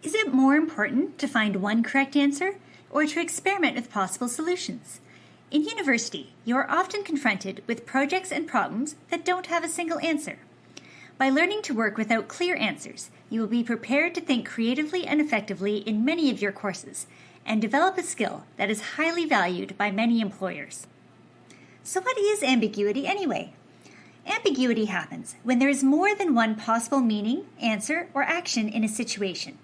Is it more important to find one correct answer or to experiment with possible solutions? In university, you are often confronted with projects and problems that don't have a single answer. By learning to work without clear answers, you will be prepared to think creatively and effectively in many of your courses and develop a skill that is highly valued by many employers. So, what is ambiguity anyway? Ambiguity happens when there is more than one possible meaning, answer, or action in a situation.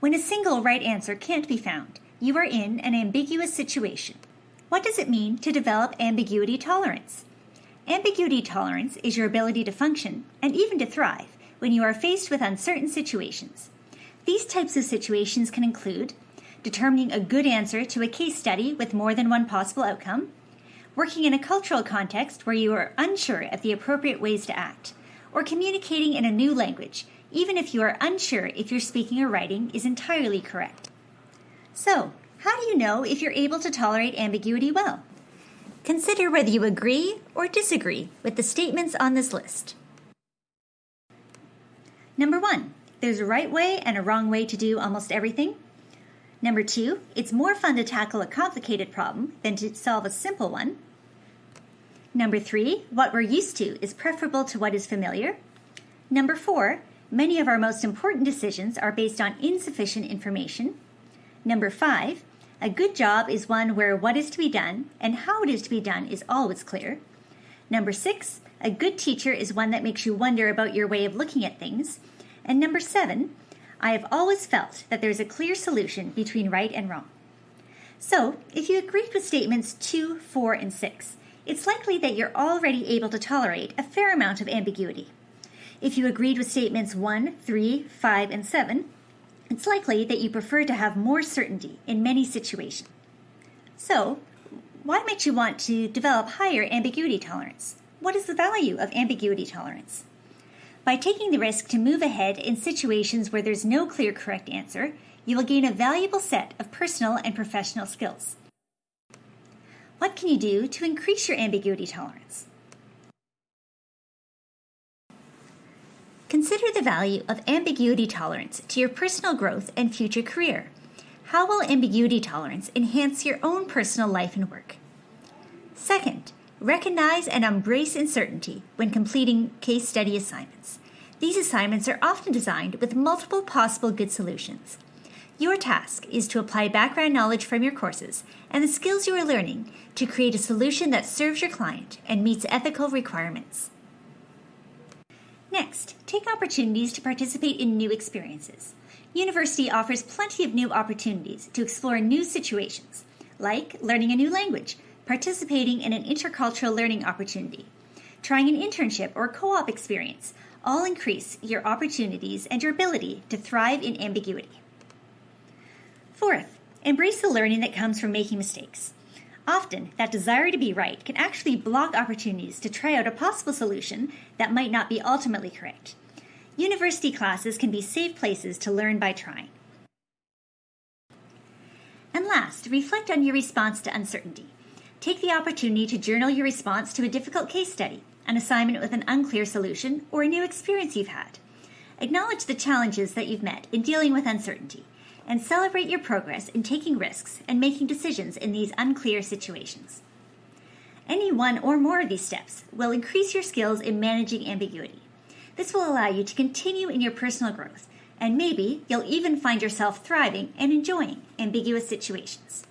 When a single right answer can't be found, you are in an ambiguous situation. What does it mean to develop ambiguity tolerance? Ambiguity tolerance is your ability to function and even to thrive when you are faced with uncertain situations. These types of situations can include determining a good answer to a case study with more than one possible outcome, working in a cultural context where you are unsure of the appropriate ways to act, or communicating in a new language, even if you are unsure if your speaking or writing is entirely correct. So, how do you know if you're able to tolerate ambiguity well? Consider whether you agree or disagree with the statements on this list. Number one, there's a right way and a wrong way to do almost everything. Number two, it's more fun to tackle a complicated problem than to solve a simple one. Number three, what we're used to is preferable to what is familiar. Number four, many of our most important decisions are based on insufficient information. Number five, a good job is one where what is to be done and how it is to be done is always clear. Number six, a good teacher is one that makes you wonder about your way of looking at things. And number seven, I have always felt that there's a clear solution between right and wrong. So, if you agreed with statements 2, 4, and 6, it's likely that you're already able to tolerate a fair amount of ambiguity. If you agreed with statements 1, 3, 5, and 7, it's likely that you prefer to have more certainty in many situations. So, why might you want to develop higher ambiguity tolerance? What is the value of ambiguity tolerance? By taking the risk to move ahead in situations where there's no clear correct answer, you will gain a valuable set of personal and professional skills. What can you do to increase your ambiguity tolerance? Consider the value of ambiguity tolerance to your personal growth and future career. How will ambiguity tolerance enhance your own personal life and work? Second, recognize and embrace uncertainty when completing case study assignments. These assignments are often designed with multiple possible good solutions. Your task is to apply background knowledge from your courses and the skills you are learning to create a solution that serves your client and meets ethical requirements. Next, take opportunities to participate in new experiences. University offers plenty of new opportunities to explore new situations, like learning a new language, participating in an intercultural learning opportunity, trying an internship or co op experience, all increase your opportunities and your ability to thrive in ambiguity. Fourth, embrace the learning that comes from making mistakes. Often, that desire to be right can actually block opportunities to try out a possible solution that might not be ultimately correct. University classes can be safe places to learn by trying. And last, reflect on your response to uncertainty. Take the opportunity to journal your response to a difficult case study, an assignment with an unclear solution, or a new experience you've had. Acknowledge the challenges that you've met in dealing with uncertainty and celebrate your progress in taking risks and making decisions in these unclear situations. Any one or more of these steps will increase your skills in managing ambiguity. This will allow you to continue in your personal growth, and maybe you'll even find yourself thriving and enjoying ambiguous situations.